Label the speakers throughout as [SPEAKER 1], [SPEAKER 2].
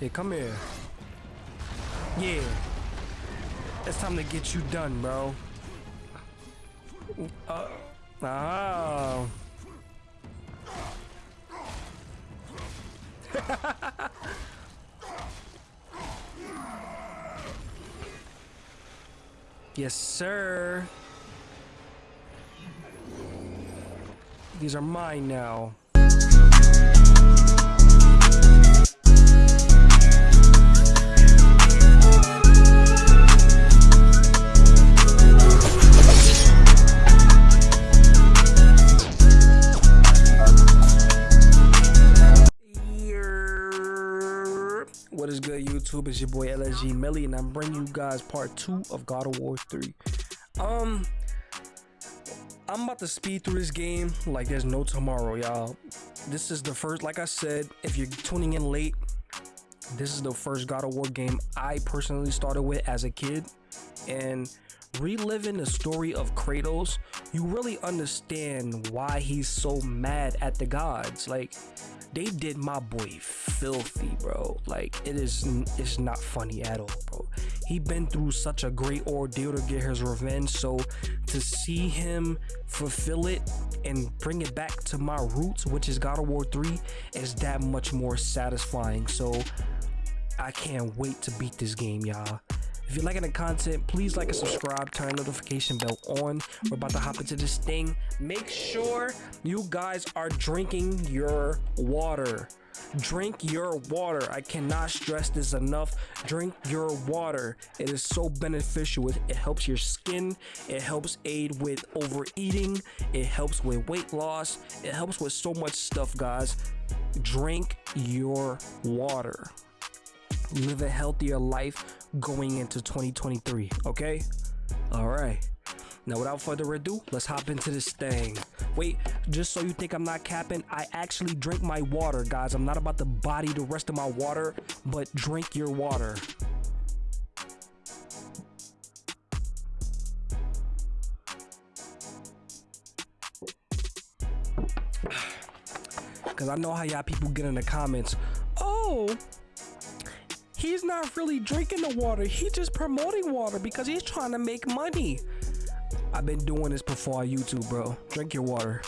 [SPEAKER 1] Hey, come here. Yeah. It's time to get you done, bro. Uh, oh. yes, sir. These are mine now. YouTube? It's your boy LSG Millie, and I'm bringing you guys part two of God of War 3. Um, I'm about to speed through this game like there's no tomorrow, y'all. This is the first, like I said, if you're tuning in late, this is the first God of War game I personally started with as a kid, and reliving the story of Kratos, you really understand why he's so mad at the gods. Like, they did my boy filthy, bro. Like it is it's not funny at all, bro. He been through such a great ordeal to get his revenge, so to see him fulfill it and bring it back to my roots, which is God of War 3, is that much more satisfying. So I can't wait to beat this game, y'all. If you're liking the content, please like and subscribe, turn notification bell on. We're about to hop into this thing. Make sure you guys are drinking your water. Drink your water. I cannot stress this enough. Drink your water. It is so beneficial. It, it helps your skin. It helps aid with overeating. It helps with weight loss. It helps with so much stuff, guys. Drink your water live a healthier life going into 2023 okay? All right. Now without further ado let's hop into this thing. Wait just so you think i'm not capping i actually drink my water guys. I'm not about to body the rest of my water but drink your water. Because i know how y'all people get in the comments oh he's not really drinking the water. He's just promoting water because he's trying to make money. I've been doing this before on YouTube, bro. Drink your water.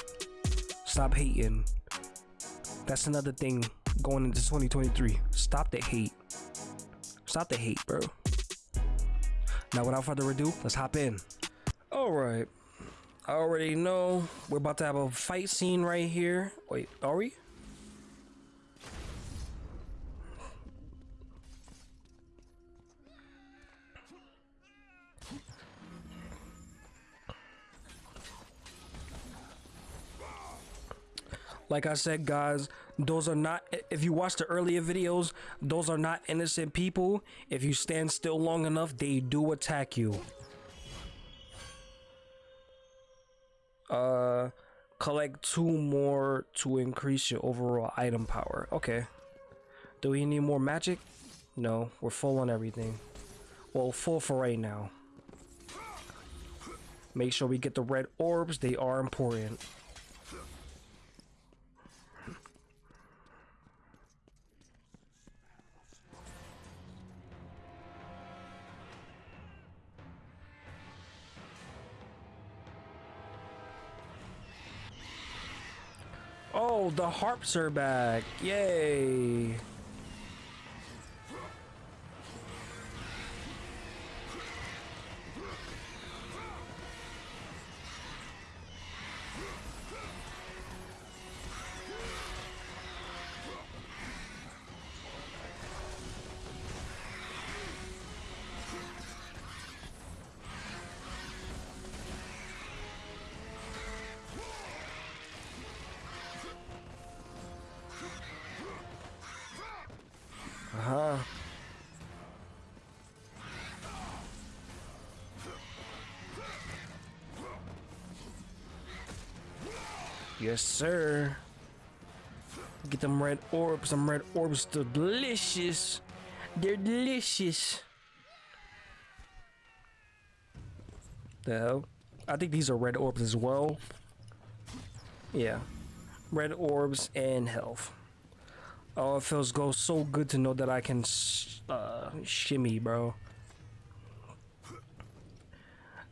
[SPEAKER 1] Stop hating. That's another thing going into 2023. Stop the hate. Stop the hate, bro. Now, without further ado, let's hop in. All right. I already know we're about to have a fight scene right here. Wait, are we? Like i said guys those are not if you watch the earlier videos those are not innocent people. If you stand still long enough they do attack you. Uh collect two more to increase your overall item power. Okay. Do we need more magic? No we're full on everything. Well full for right now. Make sure we get the red orbs they are important Oh, the harps are back. Yay. Yes, sir. Get them red orbs. Some red orbs are delicious. They're delicious. The hell? I think these are red orbs as well. Yeah. Red orbs and health. Oh, it feels go so good to know that I can uh, shimmy, bro.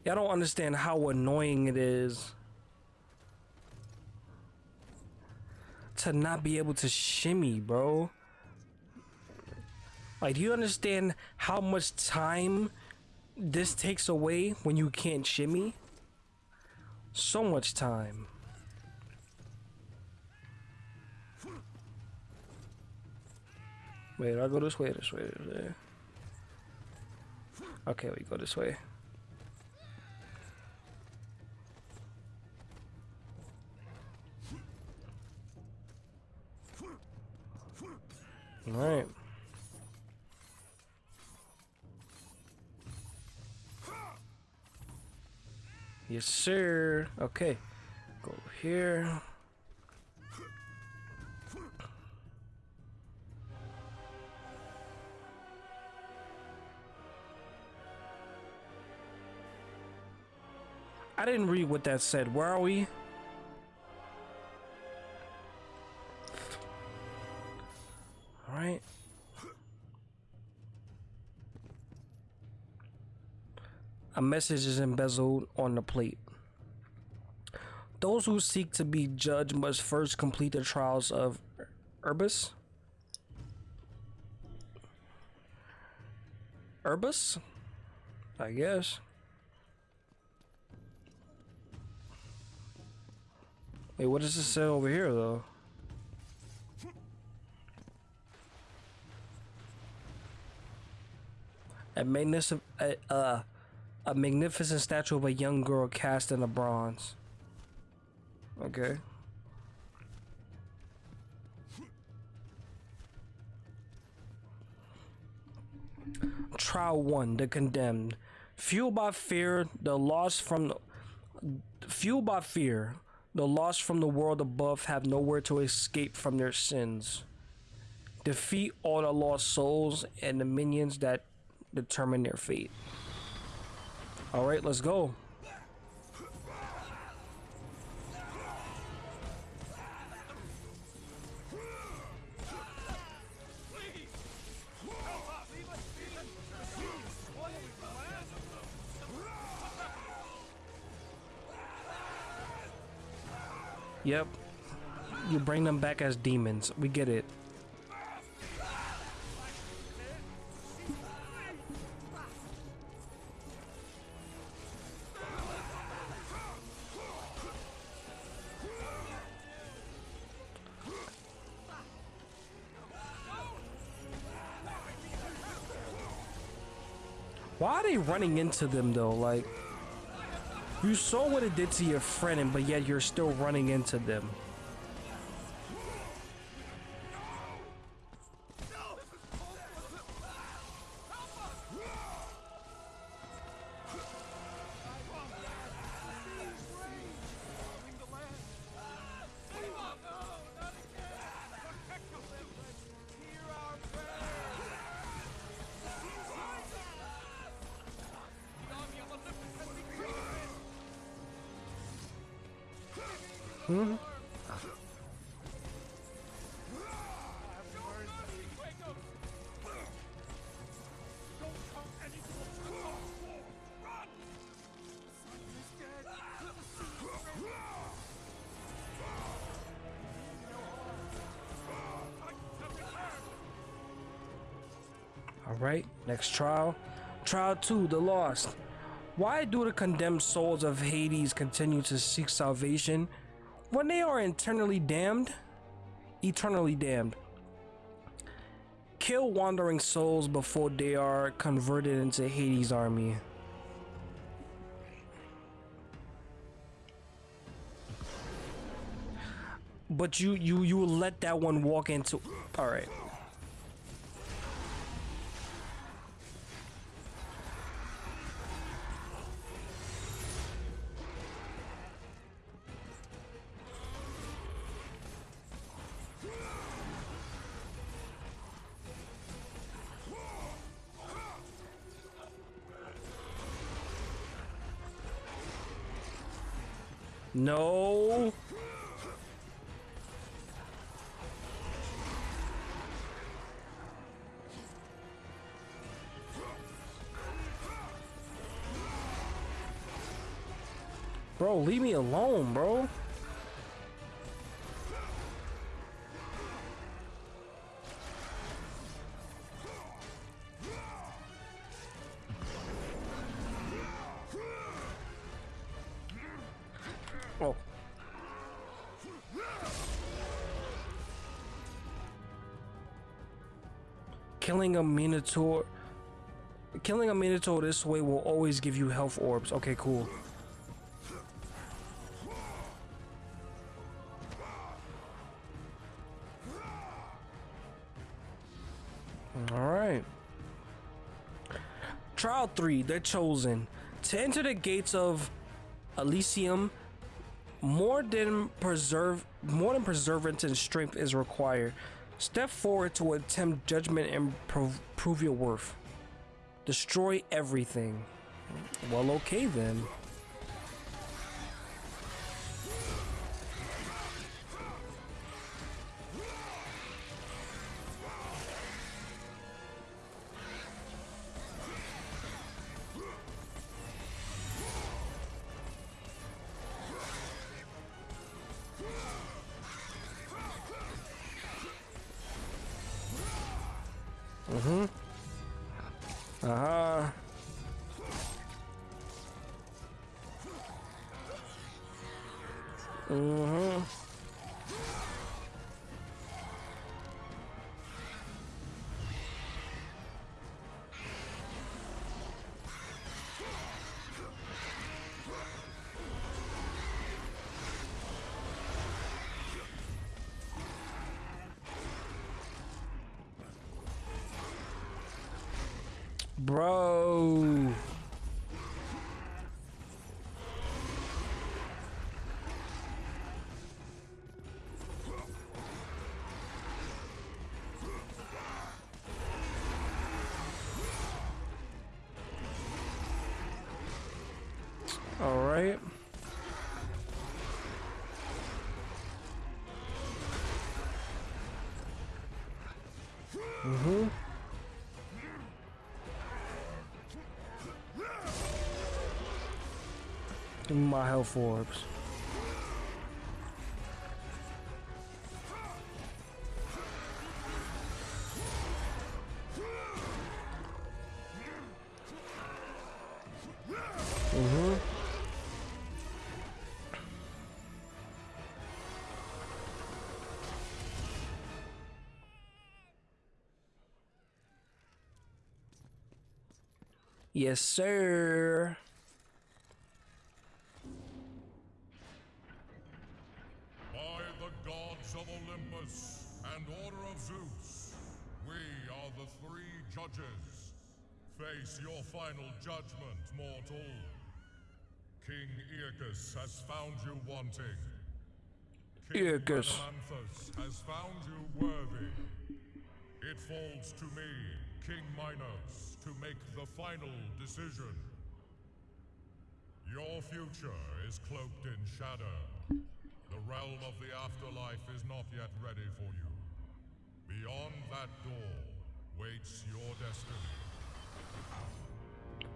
[SPEAKER 1] I don't understand how annoying it is to not be able to shimmy, bro. Like, do you understand how much time this takes away when you can't shimmy? So much time. Wait, I go this way, this way, this way. Okay, we go this way. All right. Yes, sir. Okay. Go here. I didn't read what that said. Where are we? A message is embezzled on the plate. Those who seek to be judged must first complete the trials of Urbus. Urbus? I guess. Wait, what does this say over here, though? A magnificent, uh, uh, a magnificent statue of a young girl cast in a bronze. Okay. Trial 1 The Condemned. Fueled by fear, the lost from the, fueled by fear, the lost from the world above have nowhere to escape from their sins. Defeat all the lost souls and the minions that determine their fate. All right, let's go. Yep. You bring them back as demons. We get it. Running into them though? Like, you saw what it did to your friend, and but yet you're still running into them. Hmm? Alright, next trial. Trial 2, the lost. Why do the condemned souls of Hades continue to seek salvation when they are eternally damned? Eternally damned. Kill wandering souls before they are converted into Hades' army. But you you you let that one walk into all right. No. Bro, leave me alone, bro. Oh. Killing a Minotaur... Killing a Minotaur this way will always give you health orbs. Okay, cool. Alright. Trial 3, they're chosen. To enter the gates of Elysium, more than preserve more than perseverance and strength is required. Step forward to attempt judgment and prov prove your worth. Destroy everything. Well, okay then. All right. Mm-hmm. My health orbs. Yes, sir.
[SPEAKER 2] By the gods of Olympus and Order of Zeus, we are the three judges, face your final judgment, mortal. King Aeacus has found you wanting.
[SPEAKER 1] King Aeacus
[SPEAKER 2] has found you worthy. It falls to me, King Minos, to make the final decision. Your future is cloaked in shadow. The realm of the afterlife is not yet ready for you. Beyond that door, waits your destiny.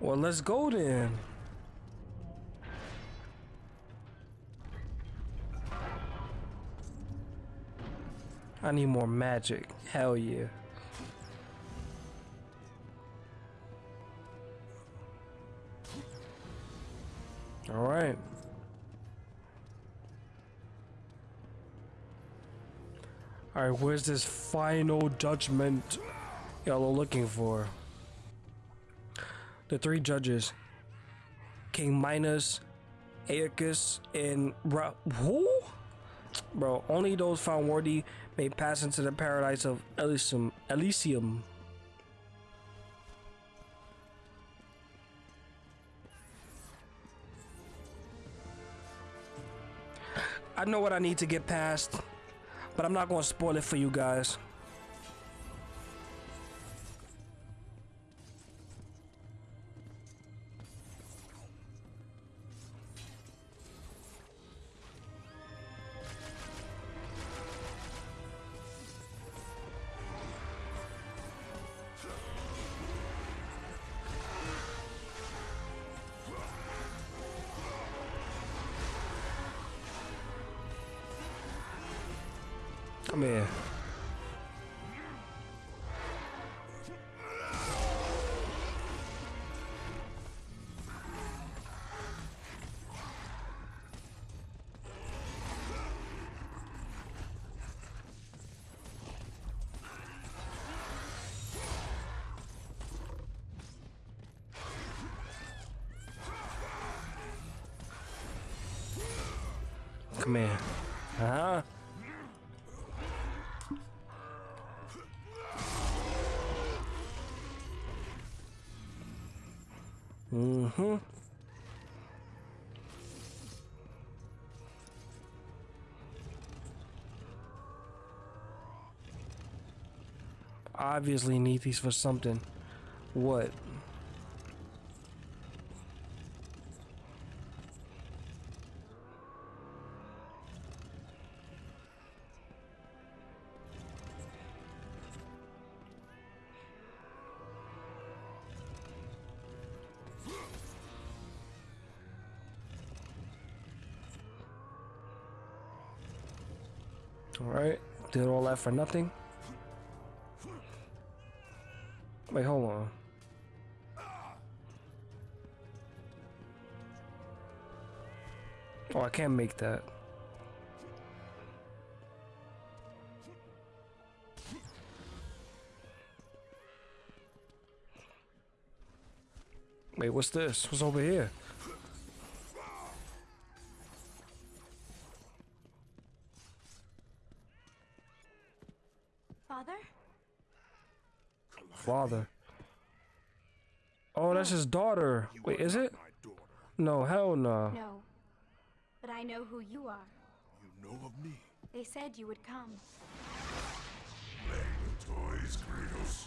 [SPEAKER 1] Well, let's go then. I need more magic. Hell yeah. All right. All right, where's this final judgment? y'all are looking for. The three judges, King Minos, Aeacus, and Ra who? Bro, only those found worthy may pass into the paradise of Elysium. Elysium. I know what I need to get past, but I'm not going to spoil it for you guys. Obviously need these for something. What? Alright, did all that for nothing? Oh, I can't make that. Wait, what's this? What's over here?
[SPEAKER 3] Father?
[SPEAKER 1] Father. Oh, that's his daughter. Wait, is it? No, hell no.
[SPEAKER 3] No. But I know who you are.
[SPEAKER 4] You know of me.
[SPEAKER 3] They said you would come.
[SPEAKER 4] Toys, Kratos.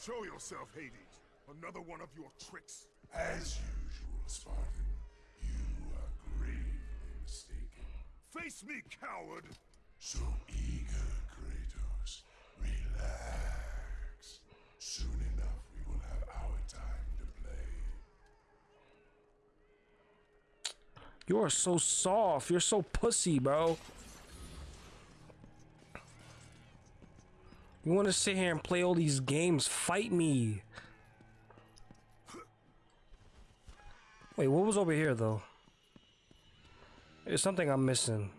[SPEAKER 4] Show yourself, Hades. Another one of your tricks.
[SPEAKER 5] As usual, Spartan, you are gravely mistaken.
[SPEAKER 4] Face me, coward!
[SPEAKER 5] So eager, Kratos. Relax. Soon enough, we will have our time to play.
[SPEAKER 1] You are so soft. You're so pussy, bro. You want to sit here and play all these games? Fight me. Wait, what was over here, though? There's something I'm missing.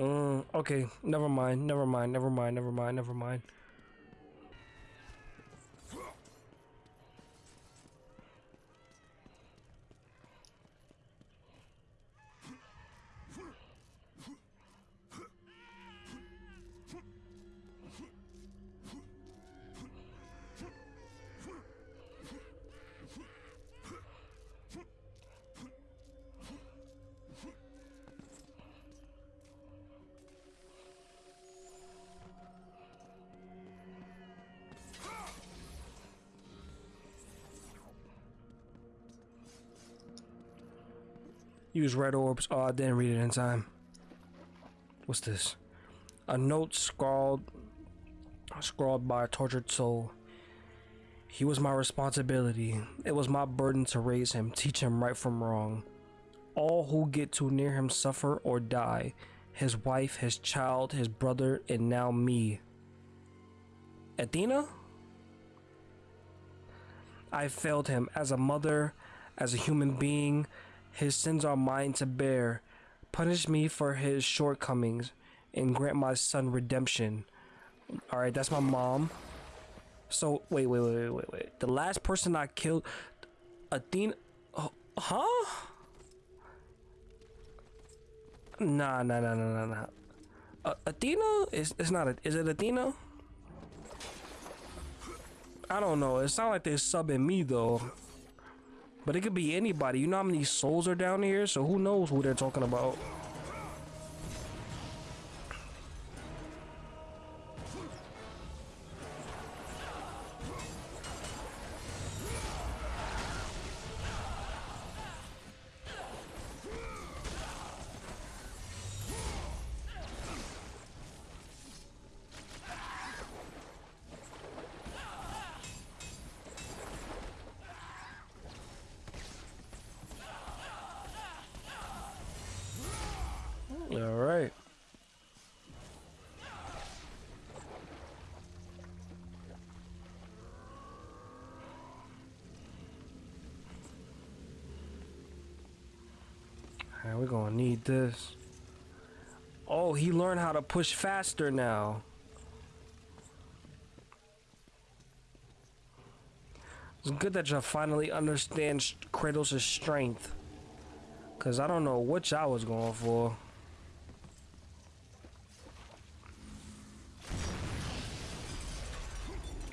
[SPEAKER 1] Uh, okay, never mind, never mind, never mind, never mind, never mind. Use red orbs. Oh, I didn't read it in time. What's this? A note scrawled scrawled by a tortured soul. He was my responsibility. It was my burden to raise him, teach him right from wrong. All who get too near him suffer or die. His wife, his child, his brother, and now me. Athena? I failed him as a mother, as a human being. His sins are mine to bear. Punish me for his shortcomings and grant my son redemption. Alright, that's my mom. So, wait, wait, wait, wait, wait, wait. The last person I killed, Athena. Oh, huh? Nah, nah, nah, nah, nah, nah. Uh, Athena? Is it's not a, Is it Athena? I don't know. It sounds like they're subbing me though. But it could be anybody. You know how many souls are down here? So who knows who they're talking about? Need this. Oh, he learned how to push faster now. It's good that y'all finally understand Kratos' strength. Cause I don't know what y'all was going for.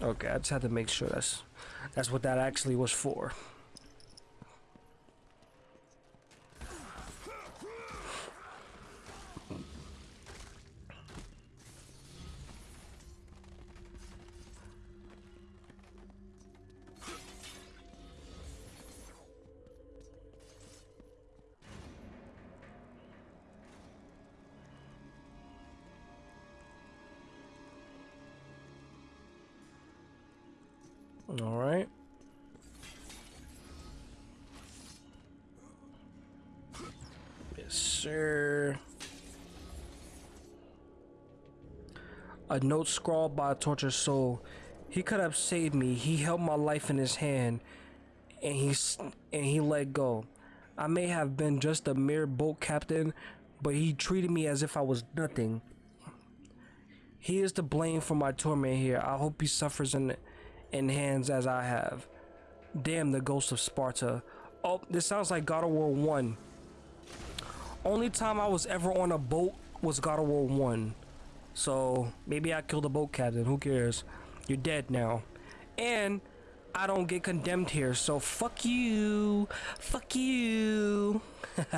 [SPEAKER 1] Okay, I just had to make sure that's that's what that actually was for. A note scrawled by a tortured soul. He could have saved me. He held my life in his hand, and he and he let go. I may have been just a mere boat captain, but he treated me as if I was nothing. He is to blame for my torment here. I hope he suffers in in hands as I have. Damn the ghost of Sparta. Oh, this sounds like God of War 1. Only time I was ever on a boat was God of War 1. So maybe I killed the boat captain. Who cares? You're dead now. And I don't get condemned here. So fuck you. Fuck you.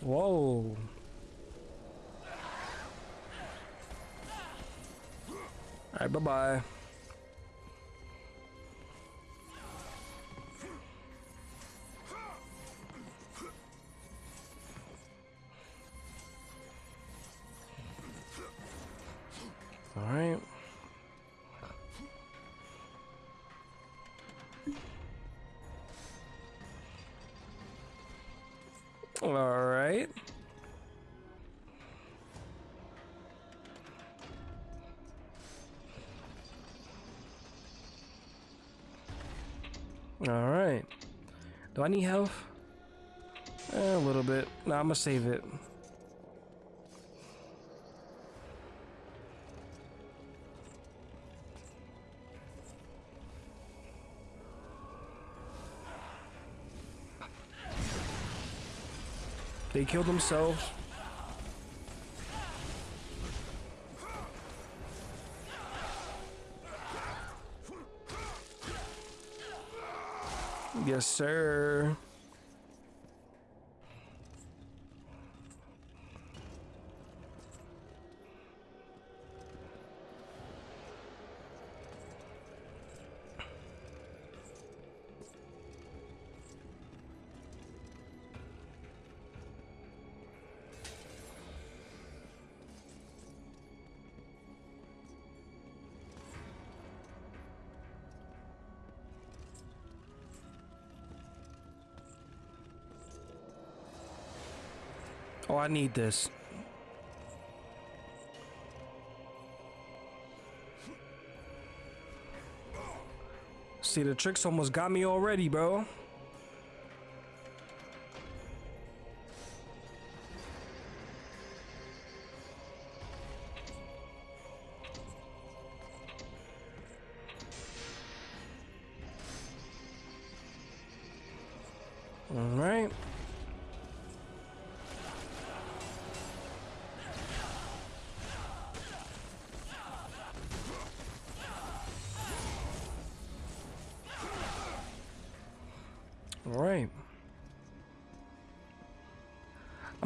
[SPEAKER 1] Whoa. Alright, bye bye. Alright. Alright. Alright. Do I need health? Eh, a little bit. Nah, I'm gonna save it. They killed themselves. Yes, sir. I need this. See, the tricks almost got me already, bro. All right.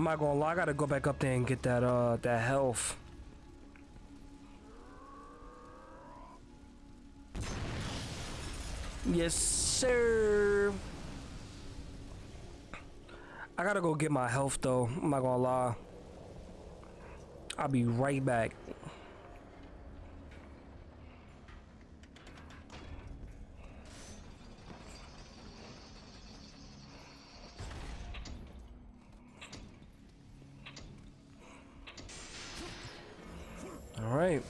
[SPEAKER 1] I'm not gonna lie, I gotta go back up there and get that uh that health. Yes, sir. I gotta go get my health though. I'm not gonna lie. I'll be right back. All right.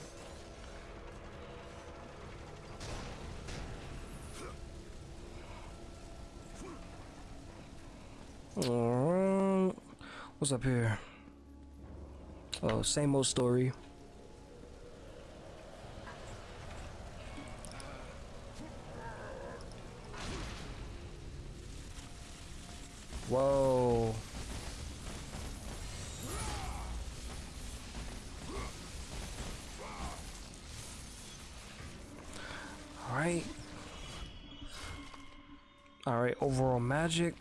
[SPEAKER 1] Alright. Up here? Oh, same old story. Whoa. All right. All right, overall magic.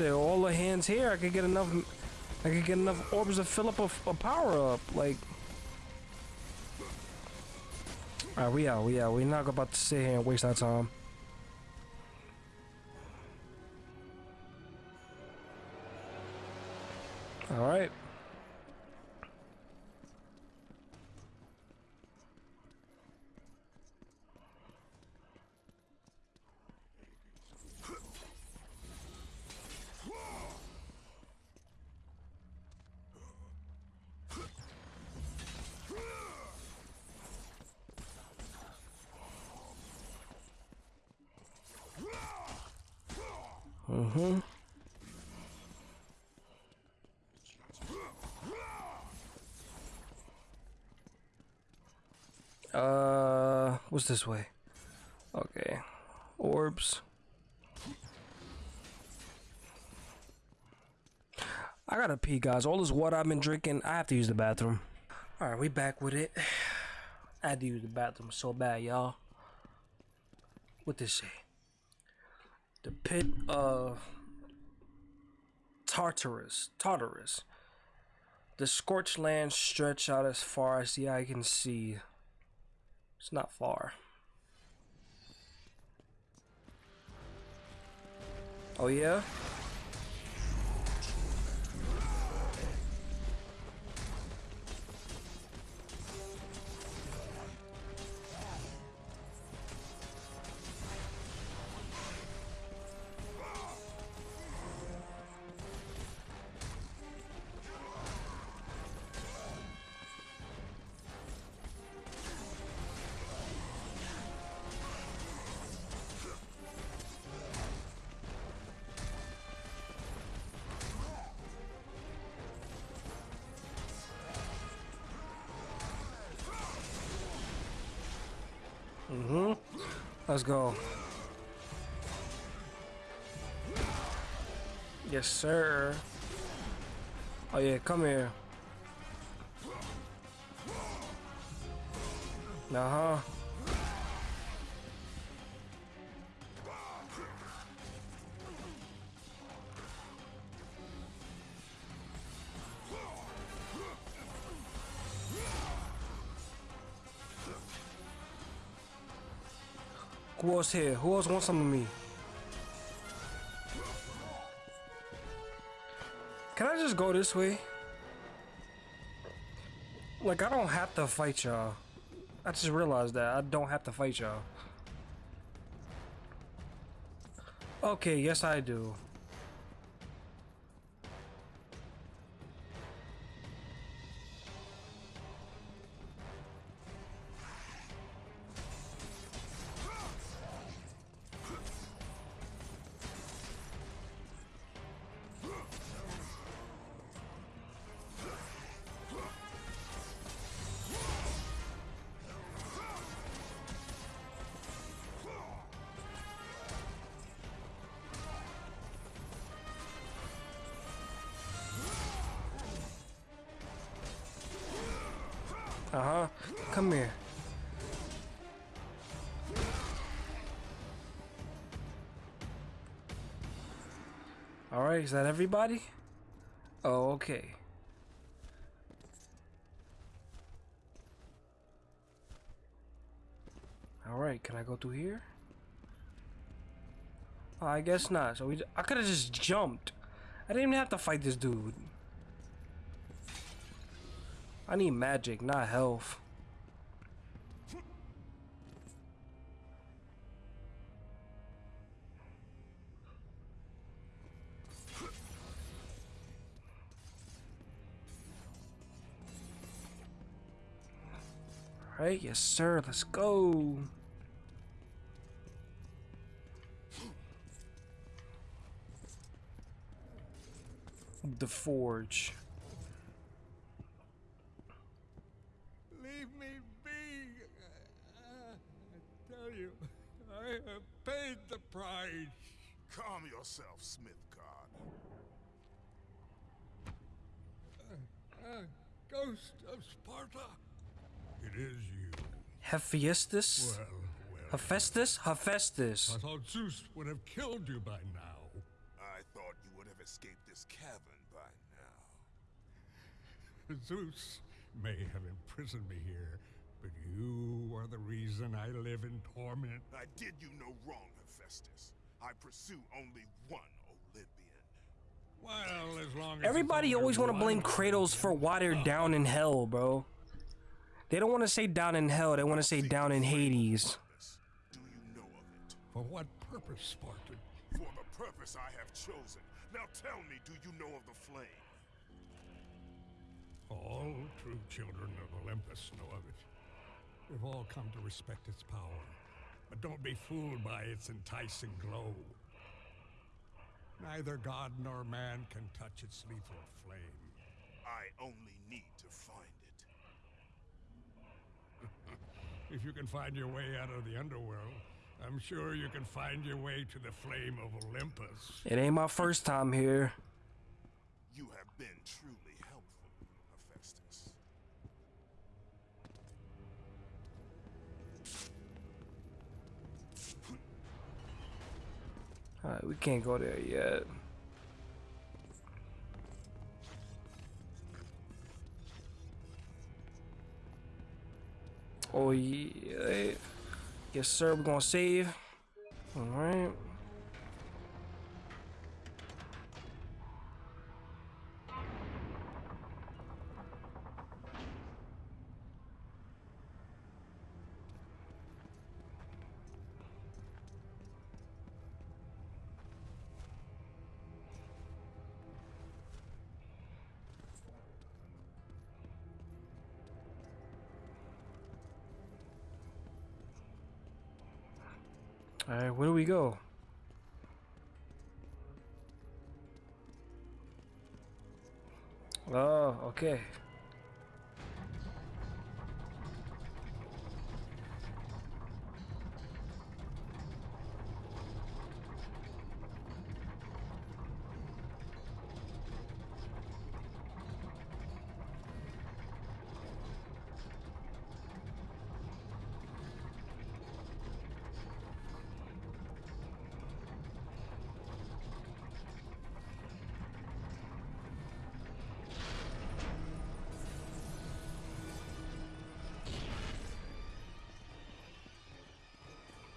[SPEAKER 1] All the hands here, I could get enough. I could get enough orbs to fill up a, a power up. Like, all right, we out, we out. We're not about to sit here and waste our time. Mm-hmm. Uh, what's this way? Okay, orbs. I gotta pee, guys. All this water I've been drinking, I have to use the bathroom. All right, we back with it. I had to use the bathroom so bad, y'all. What this say? Pit of Tartarus. Tartarus. The scorched lands stretch out as far as the eye can see. It's not far. Oh yeah? Let's go. Yes, sir. Oh yeah, come here. Uh-huh. Who else here? Who else wants some of me? Can I just go this way? Like, I don't have to fight y'all. I just realized that. I don't have to fight y'all. Okay, yes I do. Alright, is that everybody? Oh, okay. Alright, can I go through here? Oh, I guess not. So we, I could have just jumped. I didn't even have to fight this dude. I need magic, not health. Alright, yes sir, let's go. The Forge.
[SPEAKER 6] Leave me be. I tell you, I have paid the price.
[SPEAKER 4] Calm yourself, Smith God.
[SPEAKER 6] Uh, ghost of Sparta. It is you.
[SPEAKER 1] Hephaestus?
[SPEAKER 6] Well, well.
[SPEAKER 1] Hephaestus? Hephaestus.
[SPEAKER 6] I thought Zeus would have killed you by now.
[SPEAKER 4] I thought you would have escaped this cavern by now.
[SPEAKER 6] Zeus may have imprisoned me here, but you are the reason I live in torment.
[SPEAKER 4] I did you no wrong, Hephaestus. I pursue only one Olympian.
[SPEAKER 6] Well, as long as
[SPEAKER 1] Everybody always want to blame
[SPEAKER 6] one
[SPEAKER 1] Kratos for why they're down in hell, bro. They don't want to say down in hell, they want to say down in Hades.
[SPEAKER 4] Do you know of it?
[SPEAKER 6] For what purpose, Spartan?
[SPEAKER 4] For the purpose I have chosen. Now tell me, do you know of the flame?
[SPEAKER 6] All true children of Olympus know of it. We've all come to respect its power, but don't be fooled by its enticing glow. Neither god nor man can touch its lethal flame.
[SPEAKER 4] I only need to find it.
[SPEAKER 6] If you can find your way out of the underworld, I'm sure you can find your way to the flame of Olympus.
[SPEAKER 1] It ain't my first time here.
[SPEAKER 4] You have been truly helpful, Hephaestus.
[SPEAKER 1] Alright, we can't go there yet. Oh yeah. Yes sir, we're gonna save. Alright. Alright, where do we go? Oh, okay.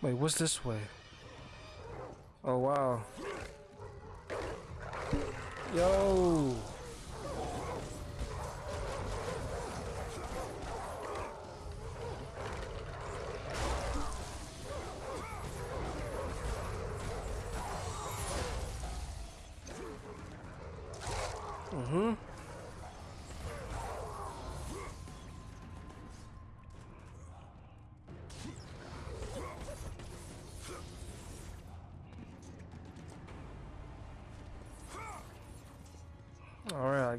[SPEAKER 1] Wait, what's this way? Oh wow. Yo.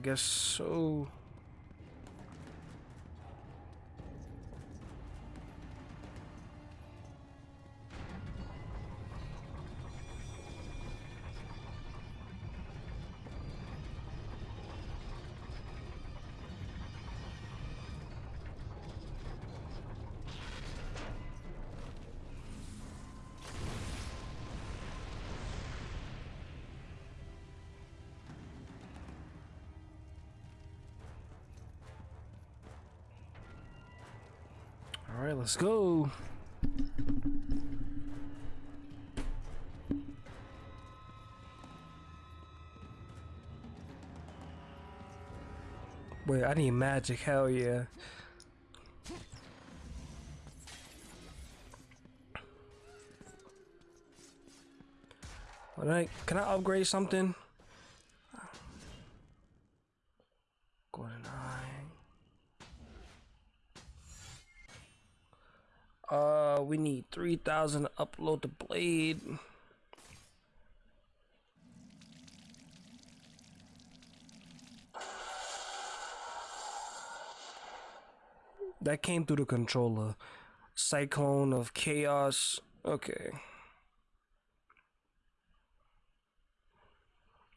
[SPEAKER 1] Guess so. Alright, let's go. Wait, I need magic, hell yeah. Alright, can I upgrade something? Golden eye. Uh, we need 3,000 to upload the blade. That came through the controller. Cyclone of Chaos. Okay.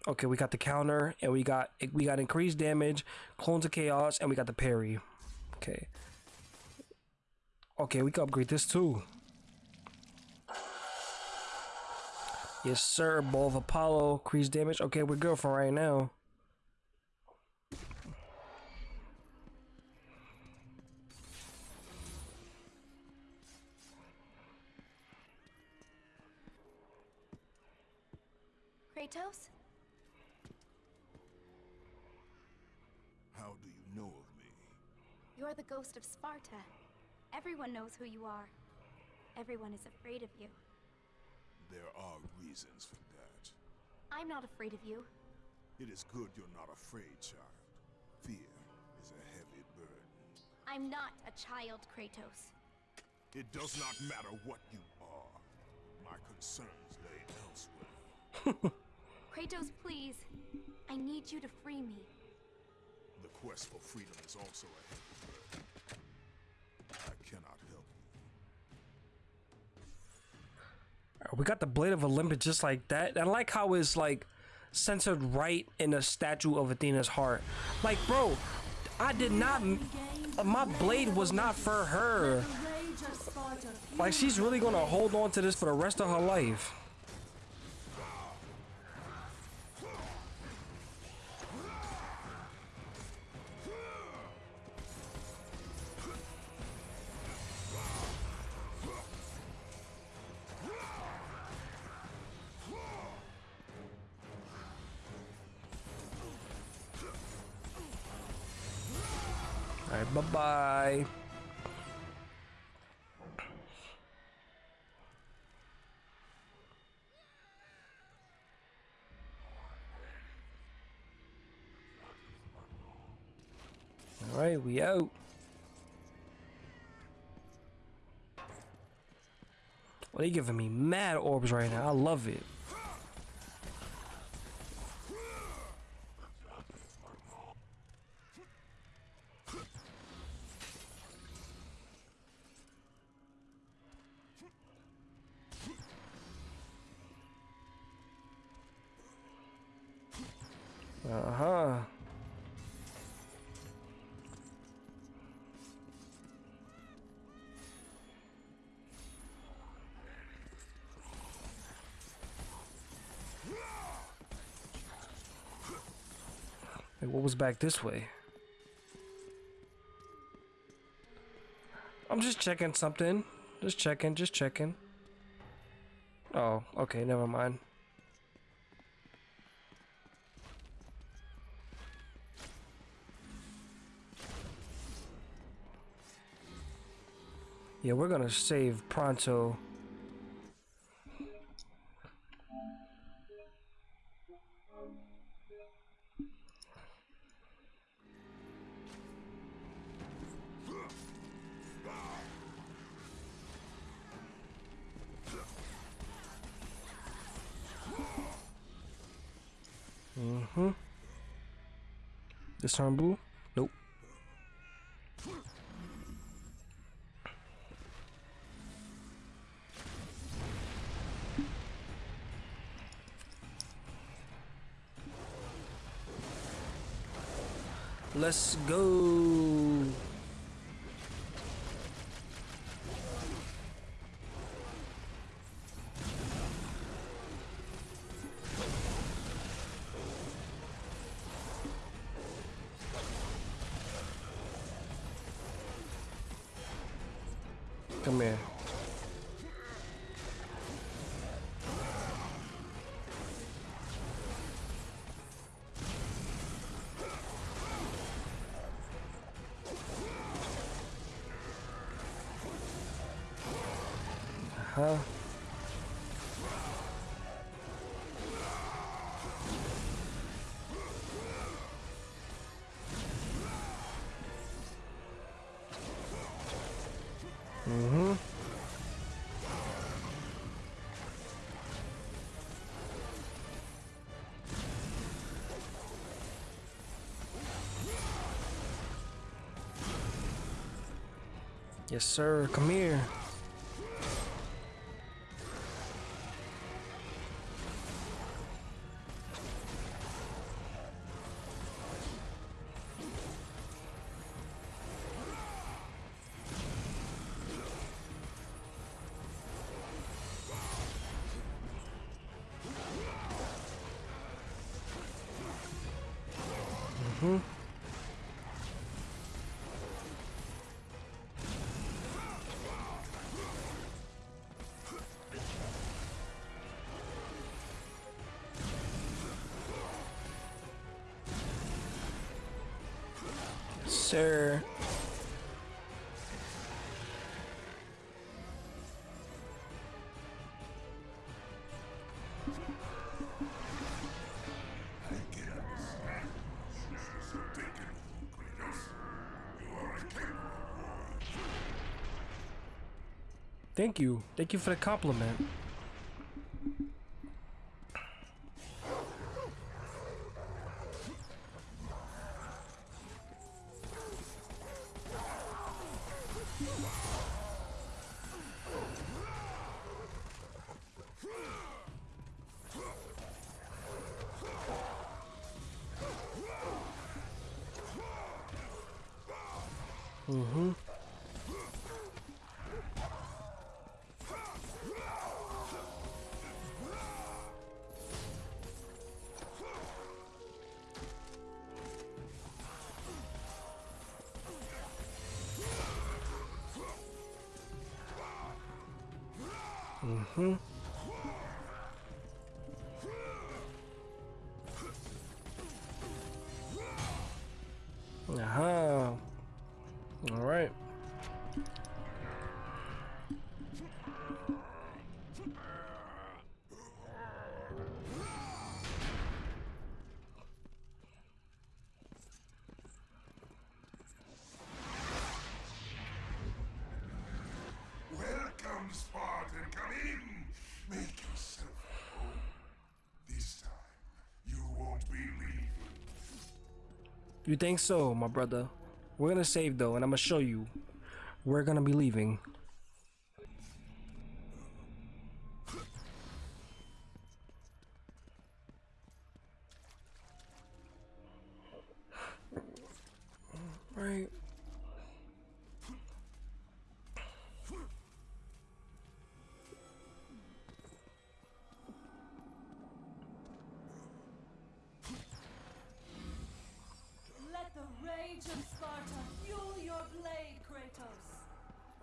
[SPEAKER 1] Okay, we got the counter and we got we got increased damage, clones of chaos, and we got the parry. Okay. Okay, we can upgrade this too. Yes, sir. Bow of Apollo, increased damage. Okay, we're good for right now.
[SPEAKER 3] Kratos?
[SPEAKER 4] How do you know of me?
[SPEAKER 3] You're the ghost of Sparta. Everyone knows who you are. Everyone is afraid of you.
[SPEAKER 4] There are reasons for that.
[SPEAKER 3] I'm not afraid of you.
[SPEAKER 4] It is good you're not afraid, child. Fear is a heavy burden.
[SPEAKER 3] I'm not a child, Kratos.
[SPEAKER 4] It does not matter what you are. My concerns lay elsewhere.
[SPEAKER 3] Kratos, please. I need you to free me.
[SPEAKER 4] The quest for freedom is also a heavy
[SPEAKER 1] We got the Blade of Olympus just like that. I like how it's like centered right in the statue of Athena's heart. Like, bro, I did not. My blade was not for her. Like, she's really gonna hold on to this for the rest of her life. We out. Well, they giving me mad orbs right now. I love it. What was back this way? I'm just checking something. Just checking, just checking. Oh, okay, never mind. Yeah, we're gonna save pronto. Mm-hmm. This time blue? Nope. Let's go. Yes, sir. Come here. Mm-hmm. Sir. Thank you. Thank you for the compliment.
[SPEAKER 5] You
[SPEAKER 1] think so, my brother? We're gonna save though, and I'm gonna show you. We're gonna be leaving. Right.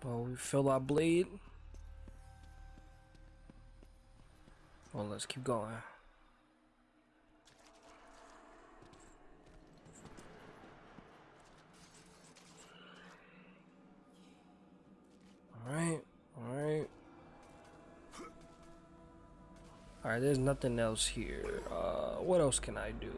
[SPEAKER 7] Kratos.
[SPEAKER 1] Well, we fill our blade. Well, let's keep going. Alright, alright. Alright, there's nothing else here. Uh, what else can I do?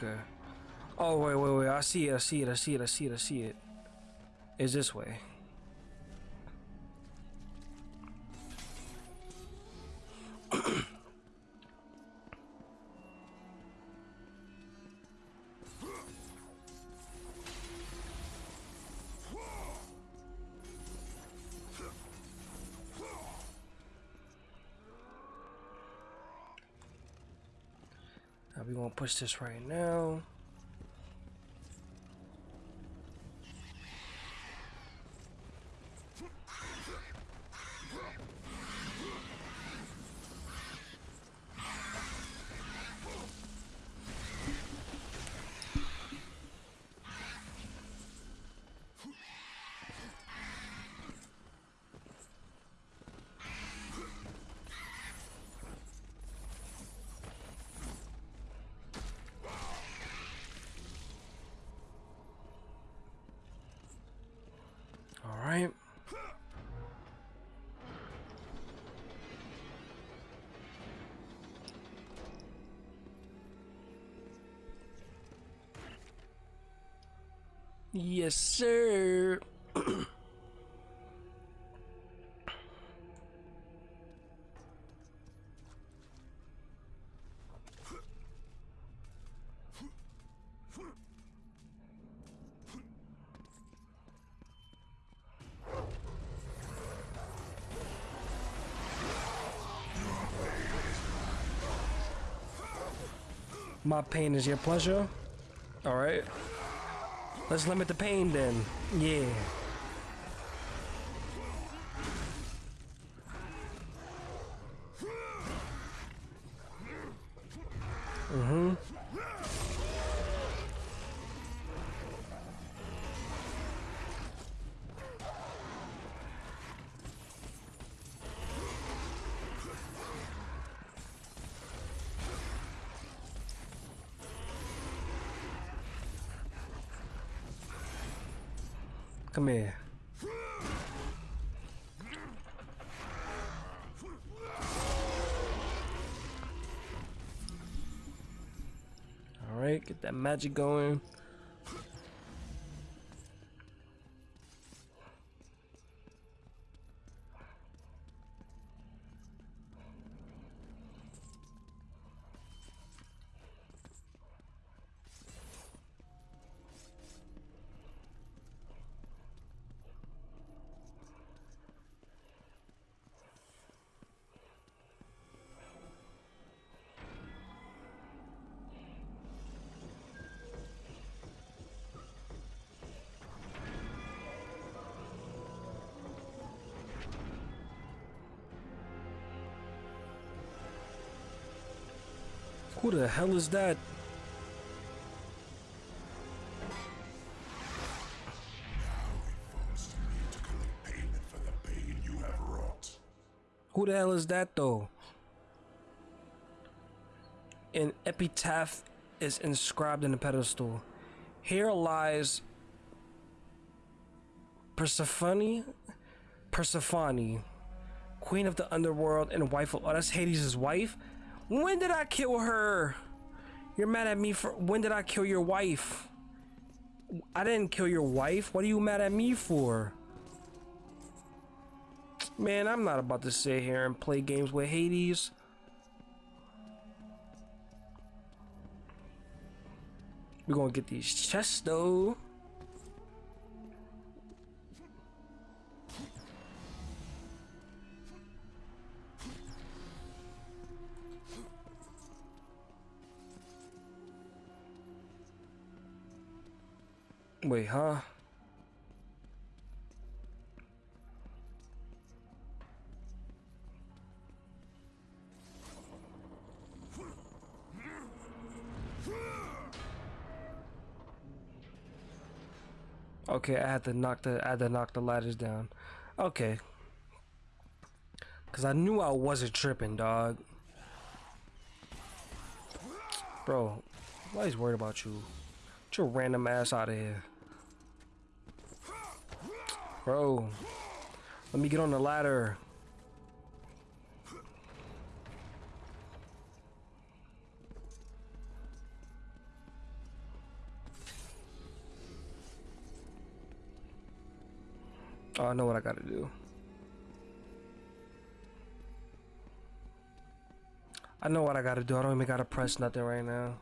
[SPEAKER 1] Okay. Oh wait, wait, wait! I see it! I see it! I see it! I see it! I see it. it! Is this way? Push this right now. Yes, sir. My pain is your pleasure. All right. Let's limit the pain then. Yeah. Come here. All right, get that magic going. Who the hell is that? Who the hell is that though? An epitaph is inscribed in the pedestal. Here lies Persephone, Persephone, queen of the underworld and wife of. Oh, that's Hades' wife. When did I kill her? You're mad at me for. When did I kill your wife? I didn't kill your wife. What are you mad at me for? Man, I'm not about to sit here and play games with Hades. We're gonna get these chests though. Wait, huh? Okay, I had to knock the I had to knock the ladders down. Okay. Cause I knew I wasn't tripping, dog. Bro, why he's worried about you? Get your random ass out of here. Bro. Let me get on the ladder. Oh, I know what I gotta do. I know what I gotta do. I don't even gotta press nothing right now.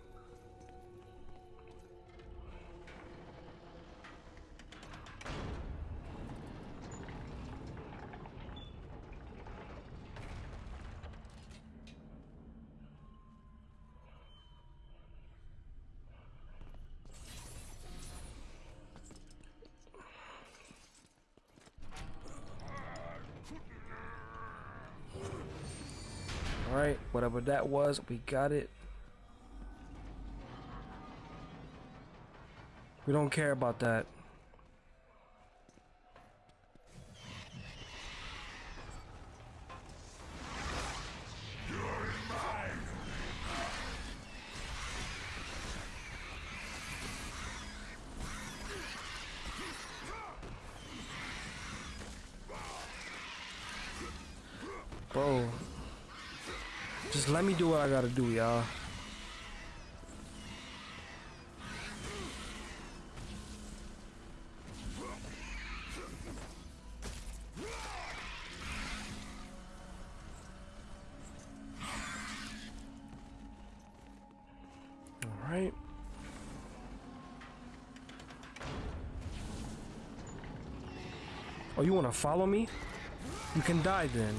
[SPEAKER 1] Was, we got it. We don't care about that. I gotta do, y'all. Alright. Oh, you wanna follow me? You can die then.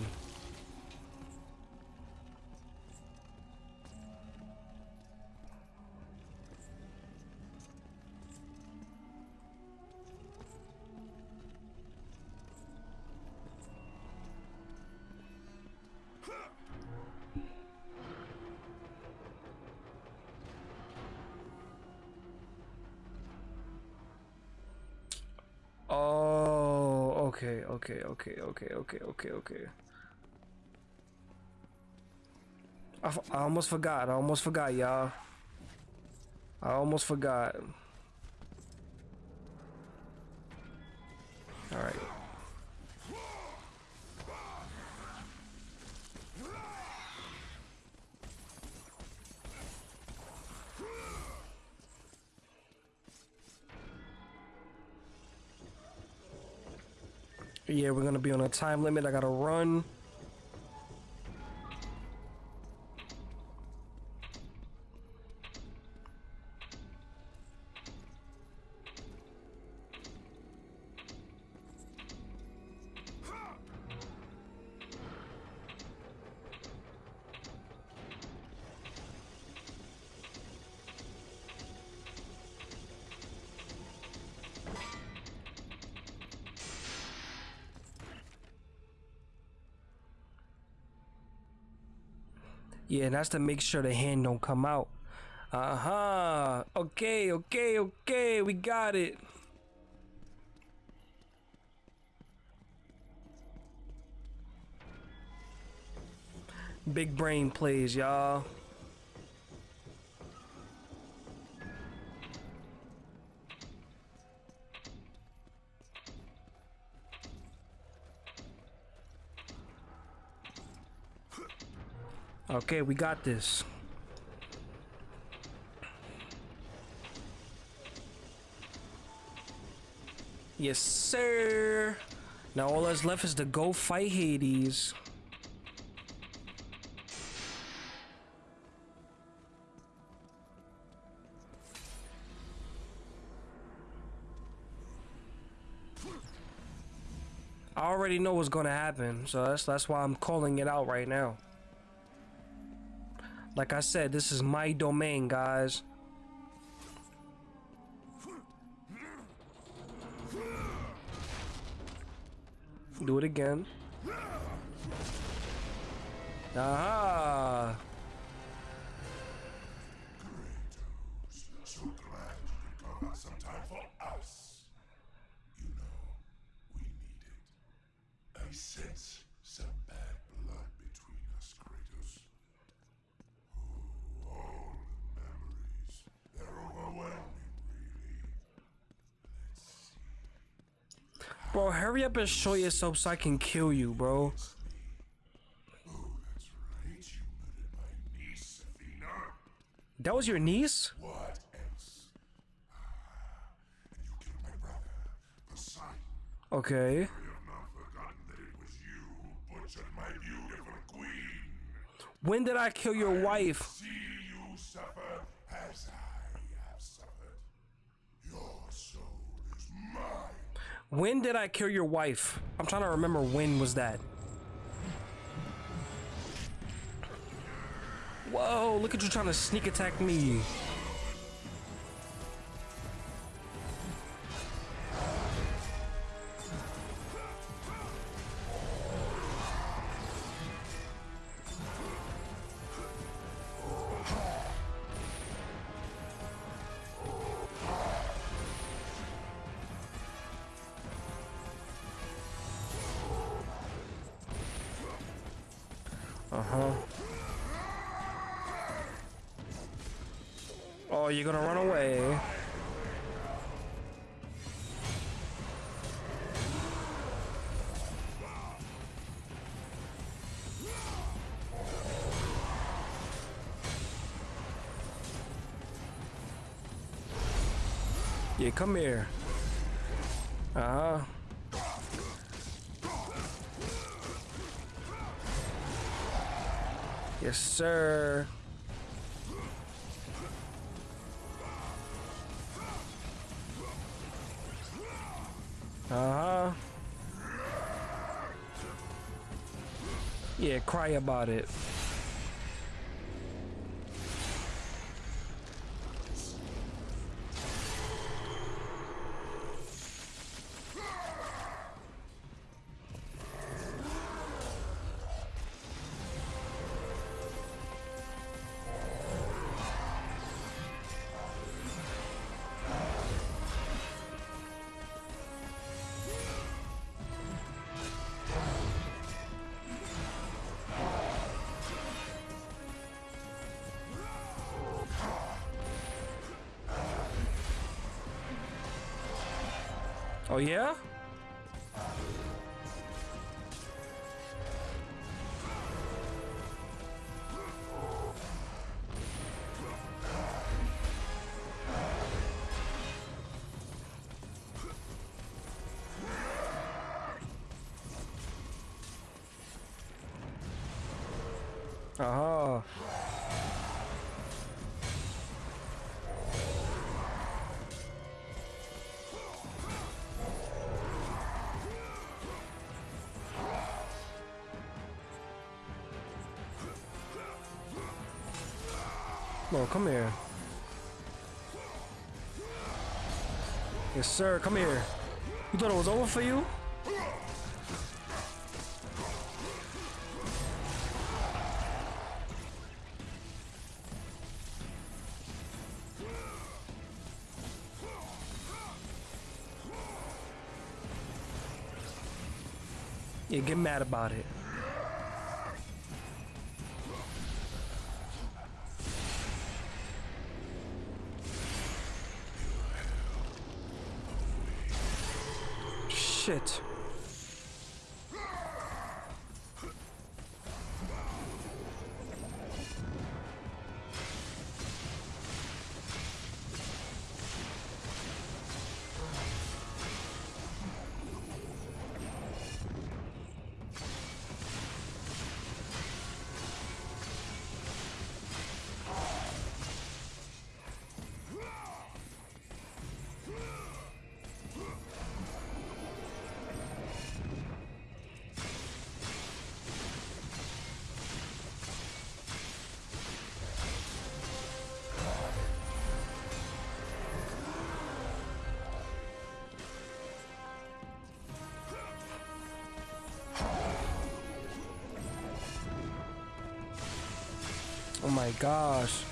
[SPEAKER 1] Okay, okay, okay, okay, okay, okay, okay. I, I almost forgot. I almost forgot, y'all. I almost forgot. Gonna be on a time limit. I gotta run. And that's to make sure the hand don't come out. Uh-huh. Okay, okay, okay. We got it. Big brain plays, y'all. Okay, we got this. Yes, sir. Now all that's left is to go fight Hades. I already know what's gonna happen, so that's that's why I'm calling it out right now. Like I said, this is my domain, guys. Do it again. Aha!
[SPEAKER 5] So glad you could carve out some time for us. You know, we need it. I sense some bad blood between us, Kratos. Oh, all the memories. They're overwhelming, really. Let's see.
[SPEAKER 1] Hurry up and show yourself so I can kill you, bro.
[SPEAKER 5] Oh, right. You niece.
[SPEAKER 1] That was your niece?
[SPEAKER 5] What else? You brother.
[SPEAKER 1] Okay.
[SPEAKER 5] I you.
[SPEAKER 1] When did I kill your wife?
[SPEAKER 5] See you suffer as I have suffered. Your soul is mine.
[SPEAKER 1] When did I kill your wife? I'm trying to remember when was that. Whoa, look at you trying to sneak attack me. You're gonna run away. Yeah, come here. Uh-huh. Yes, sir. Cry about it. Oh yeah? Come here. Yes, sir. Come here. You thought it was over for you? Yeah, get mad about it. Shit. Gosh.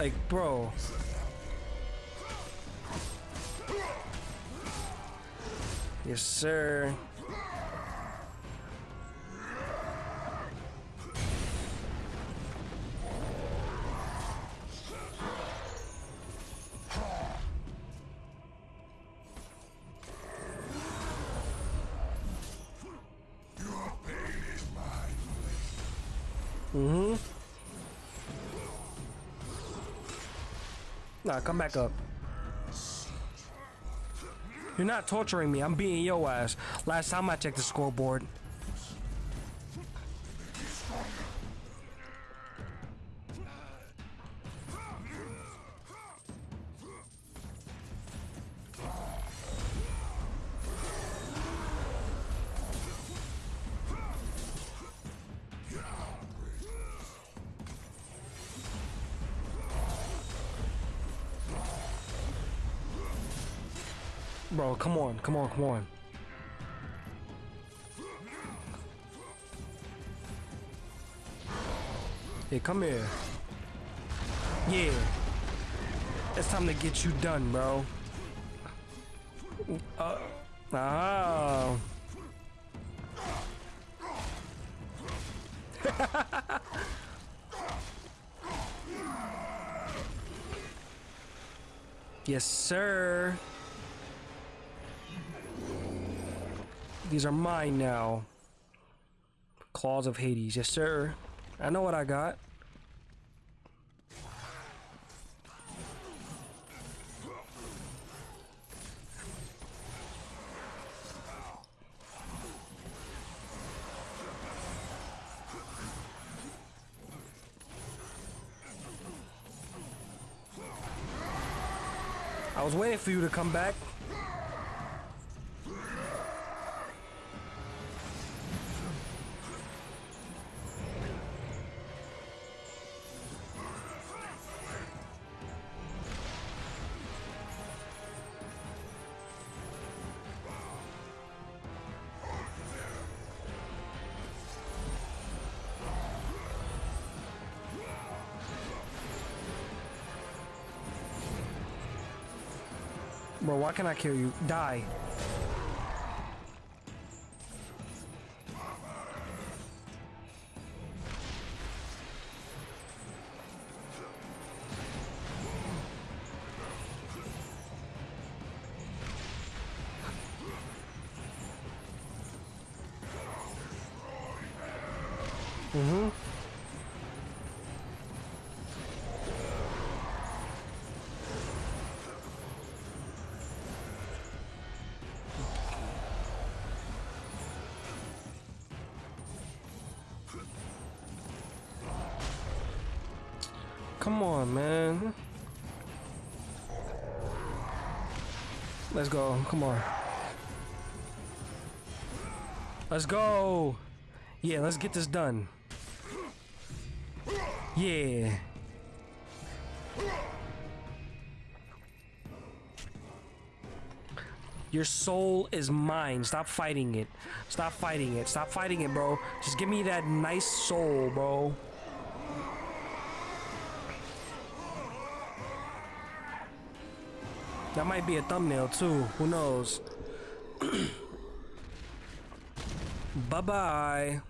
[SPEAKER 1] Like, bro. Yes, sir. Mm-hmm. Nah, come back up. You're not torturing me. I'm beating your ass. Last time I checked the scoreboard. Come on, come on, come on. Hey, come here. Yeah. It's time to get you done, bro. Uh, oh. yes, sir. These are mine now. Claws of Hades. Yes, sir. I know what I got. I was waiting for you to come back. Bro, why can't I kill you? Die. Come on, man. Let's go. Come on. Let's go. Yeah, let's get this done. Yeah. Your soul is mine. Stop fighting it. Stop fighting it. Stop fighting it, bro. Just give me that nice soul, bro. That might be a thumbnail too. Who knows? bye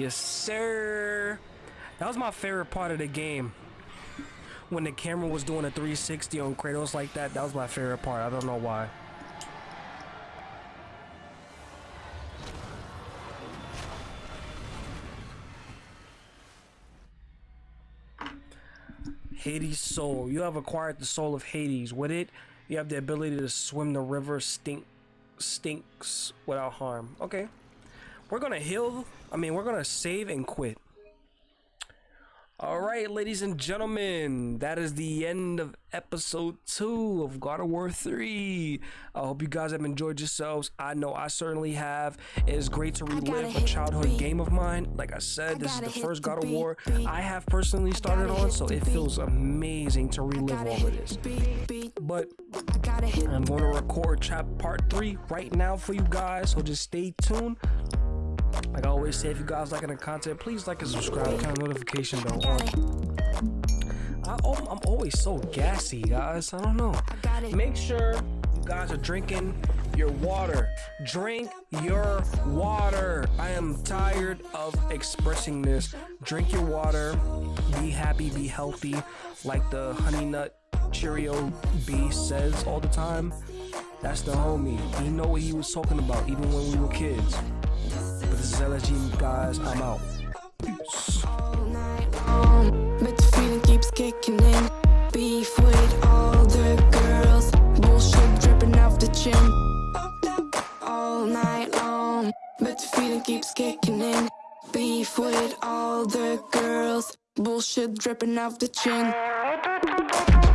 [SPEAKER 1] Yes, sir. That was my favorite part of the game. When the camera was doing a 360 on Kratos like that, that was my favorite part. I don't know why. Hades soul. You have acquired the soul of Hades. With it, you have the ability to swim the river stink stinks without harm. Okay. We're gonna heal. I mean, we're gonna save and quit. All right, ladies and gentlemen, that is the end of episode two of God of War 3. I hope you guys have enjoyed yourselves. I know I certainly have. It is great to relive a childhood game of mine. Like I said, this is the first God of War I have personally started on, so it feels amazing to relive all of this. But I'm going to record chap part three right now for you guys, so just stay tuned. Like I always say, if you guys liking the content, please like and subscribe, turn notification bell on. I, I'm always so gassy, guys. I don't know. Make sure you guys are drinking your water. Drink your water. I am tired of expressing this. Drink your water. Be happy, be healthy. Like the Honey Nut Cheerio B says all the time. That's the homie. He know what he was talking about even when we were kids. Is LSG, guys. I'm out.
[SPEAKER 8] But the feeling keeps kicking in. Beef with all the girls. Bullshit dripping off the chin. All night long. But the feeling keeps kicking in. Beef with all the girls. Bullshit dripping off the chin.